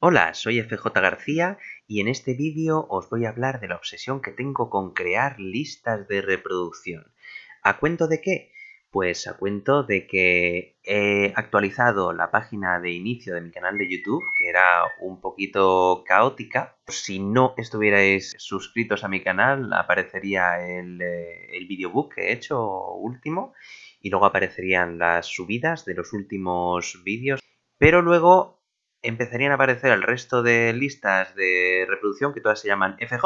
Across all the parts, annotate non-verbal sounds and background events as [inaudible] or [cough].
Hola, soy FJ García y en este vídeo os voy a hablar de la obsesión que tengo con crear listas de reproducción. ¿A cuento de qué? Pues a cuento de que he actualizado la página de inicio de mi canal de YouTube, que era un poquito caótica. Si no estuvierais suscritos a mi canal, aparecería el, eh, el videobook que he hecho último y luego aparecerían las subidas de los últimos vídeos. Pero luego empezarían a aparecer el resto de listas de reproducción que todas se llaman FJ,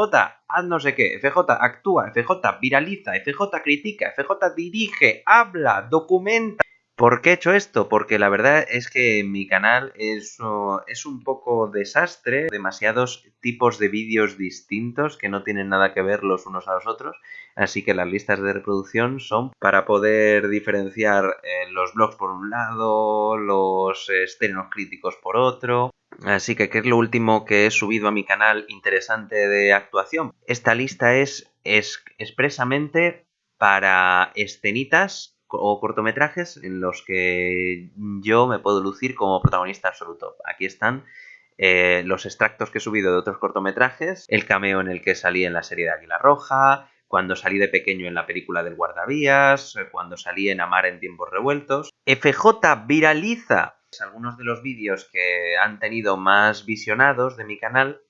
haz no sé qué, FJ actúa, FJ viraliza, FJ critica, FJ dirige, habla, documenta. ¿Por qué he hecho esto? Porque la verdad es que mi canal es, es un poco desastre, demasiados tipos de vídeos distintos que no tienen nada que ver los unos a los otros, así que las listas de reproducción son para poder diferenciar eh, los blogs por un lado, los estrenos críticos por otro, Así que, ¿qué es lo último que he subido a mi canal interesante de actuación? Esta lista es, es expresamente para escenitas o cortometrajes en los que yo me puedo lucir como protagonista absoluto. Aquí están eh, los extractos que he subido de otros cortometrajes, el cameo en el que salí en la serie de Águila Roja, cuando salí de pequeño en la película del guardavías, cuando salí en Amar en tiempos revueltos. FJ viraliza algunos de los vídeos que han tenido más visionados de mi canal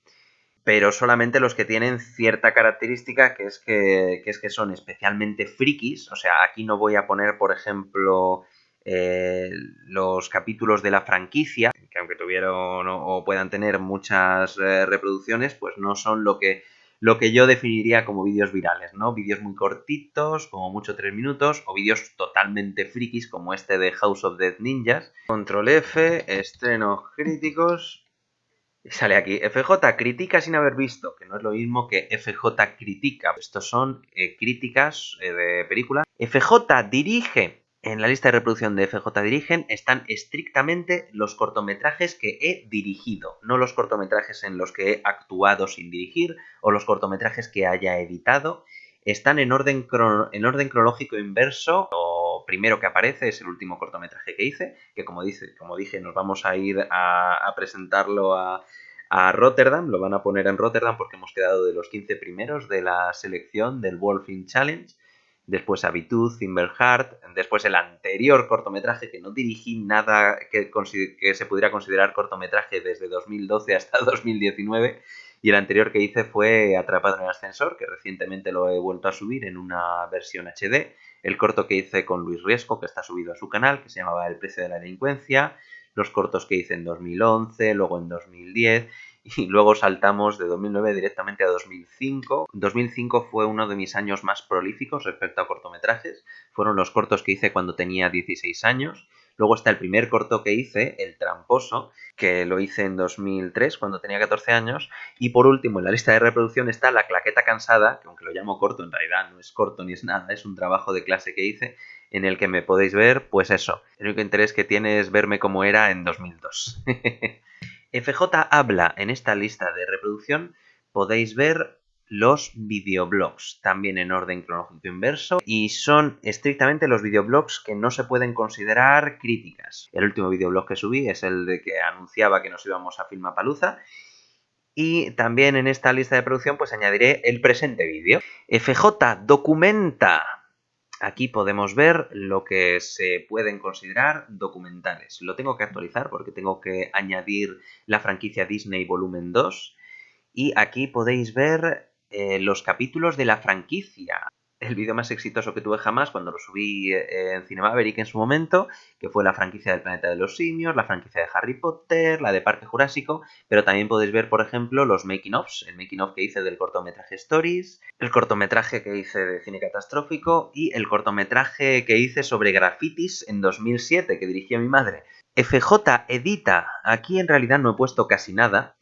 pero solamente los que tienen cierta característica que es que, es que son especialmente frikis. O sea, aquí no voy a poner, por ejemplo, eh, los capítulos de la franquicia, que aunque tuvieron o puedan tener muchas eh, reproducciones, pues no son lo que, lo que yo definiría como vídeos virales, ¿no? Vídeos muy cortitos, como mucho tres minutos, o vídeos totalmente frikis como este de House of Dead Ninjas. Control F, estrenos críticos, Sale aquí, FJ critica sin haber visto, que no es lo mismo que FJ critica. Estos son eh, críticas eh, de película. FJ dirige. En la lista de reproducción de FJ Dirigen están estrictamente los cortometrajes que he dirigido, no los cortometrajes en los que he actuado sin dirigir o los cortometrajes que haya editado. Están en orden, en orden cronológico inverso. Primero que aparece es el último cortometraje que hice, que como, dice, como dije nos vamos a ir a, presentarlo a, Rotterdam, lo van a poner en Rotterdam porque hemos quedado de los 15 primeros de la selección del Wolfing Challenge. Después Habitud, Heart, después el anterior cortometraje que no dirigí nada que, que se pudiera considerar cortometraje desde 2012 hasta [laughs] 2019 y el anterior que hice fue Atrapado en el ascensor, que recientemente lo he vuelto a subir en una versión HD. El corto que hice con Luis Riesco, que está subido a su canal, que se llamaba El precio de la delincuencia. Los cortos que hice en 2011, luego en 2010 y [laughs] luego saltamos de 2009 directamente a 2005. 2005 fue uno de mis años más prolíficos respecto a cortometrajes. Fueron los cortos que hice cuando tenía 16 años Luego está el primer corto que hice, El Tramposo, que lo hice en 2003 cuando tenía 14 años. Y por último, en la lista de reproducción está La Claqueta Cansada, que aunque lo llamo corto, en realidad no es corto ni es nada, es un trabajo de clase que hice en el que me podéis ver, pues eso. El único interés que tiene es verme como era en 2002. [laughs] FJ habla en esta lista de reproducción, podéis ver los videoblogs, también en orden cronológico inverso, y son estrictamente los videoblogs que no se pueden considerar críticas. El último videoblog que subí es el de que anunciaba que nos íbamos a Filmapaluza, y también en esta lista de producción pues añadiré el presente vídeo. FJ documenta. Aquí podemos ver lo que se pueden considerar documentales. Lo tengo que actualizar porque tengo que añadir la franquicia Disney Volumen 2. Y aquí podéis ver eh, los capítulos de la franquicia. El vídeo más exitoso que tuve jamás cuando lo subí eh, en Cinemaverick en su momento, que fue la franquicia del Planeta de los Simios, la franquicia de Harry Potter, la de Parque Jurásico, pero también podéis ver, por ejemplo, los making ofs, el making of que hice del cortometraje Stories, el cortometraje que hice de cine catastrófico y el cortometraje que hice sobre grafitis en 2007 que dirigía mi madre. FJ edita, aquí en realidad no he puesto casi nada,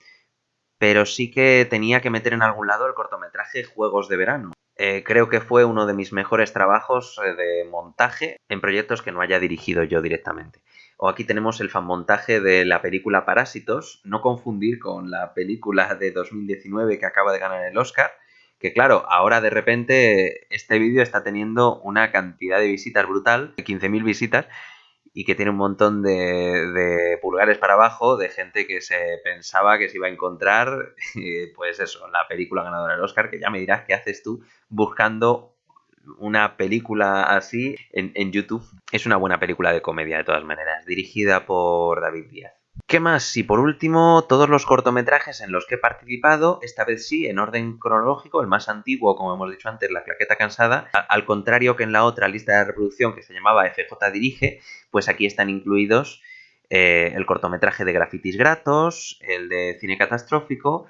pero sí que tenía que meter en algún lado el cortometraje Juegos de Verano. Eh, creo que fue uno de mis mejores trabajos eh, de montaje en proyectos que no haya dirigido yo directamente. O aquí tenemos el fanmontaje de la película Parásitos, no confundir con la película de 2019 que acaba de ganar el Oscar, que claro, ahora de repente este vídeo está teniendo una cantidad de visitas brutal, de 15.000 visitas, y que tiene un montón de, pulgares para abajo de gente que se pensaba que se iba a encontrar, [laughs] pues eso, la película ganadora del Oscar, que ya me dirás qué haces tú buscando una película así en, en YouTube. Es una buena película de comedia de todas maneras, dirigida por David Díaz. ¿Qué más? Y por último, todos los cortometrajes en los que he participado, esta vez sí, en orden cronológico, el más antiguo, como hemos dicho antes, La Claqueta Cansada, al contrario que en la otra lista de reproducción que se llamaba FJ Dirige, pues aquí están incluidos eh, el cortometraje de Grafitis Gratos, el de Cine Catastrófico,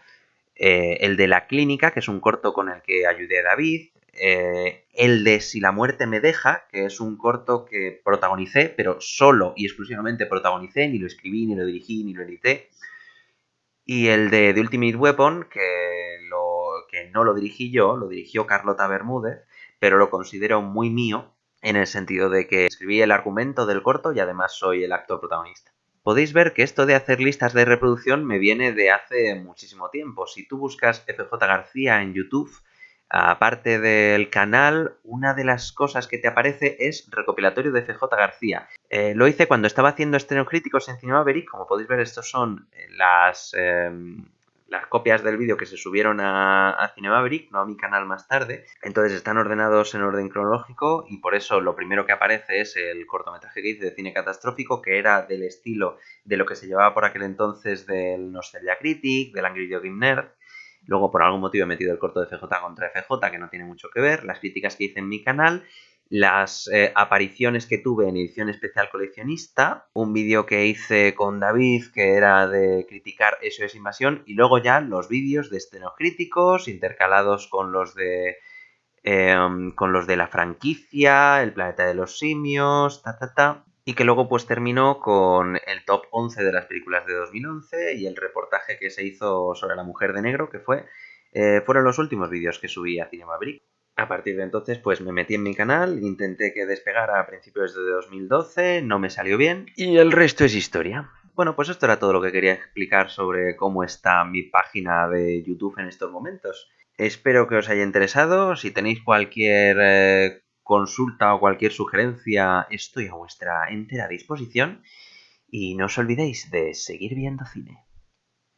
eh, el de La Clínica, que es un corto con el que ayudé a David, eh, el de Si la muerte me deja, que es un corto que protagonicé, pero solo y exclusivamente protagonicé, ni lo escribí, ni lo dirigí, ni lo edité. Y el de The Ultimate Weapon, que, lo, que no lo dirigí yo, lo dirigió Carlota Bermúdez, pero lo considero muy mío en el sentido de que escribí el argumento del corto y además soy el actor protagonista. Podéis ver que esto de hacer listas de reproducción me viene de hace muchísimo tiempo. Si tú buscas FJ García en YouTube, Aparte del canal, una de las cosas que te aparece es recopilatorio de FJ García. Eh, lo hice cuando estaba haciendo estrenos críticos en Cinema Como podéis ver, estos son las, em, las copias del vídeo que se subieron a, a no a mi canal más tarde. Entonces están ordenados en orden cronológico y por eso lo primero que aparece es el cortometraje que hice de cine catastrófico, que era del estilo de lo que se llevaba por aquel entonces del Nostalgia Critic, del Angry Video Game Nerd. Luego, por algún motivo, he metido el corto de FJ contra FJ, que no tiene mucho que ver, las críticas que hice en mi canal, las eh, apariciones que tuve en edición especial coleccionista, un vídeo que hice con David que era de criticar eso es invasión, y luego ya los vídeos de estrenos críticos intercalados con los de em, con los de la franquicia, el planeta de los simios, ta ta ta y que luego pues terminó con el top 11 de las películas de 2011 y el reportaje que se hizo sobre la mujer de negro, que fue eh, fueron los últimos vídeos que subí a Cinema Brick. A partir de entonces pues me metí en mi canal, intenté que despegara a principios de 2012, no me salió bien y el resto es historia. Bueno, pues esto era todo lo que quería explicar sobre cómo está mi página de YouTube en estos momentos. Espero que os haya interesado. Si tenéis cualquier eh, consulta o cualquier sugerencia, estoy a vuestra entera disposición. Y no os olvidéis de seguir viendo cine.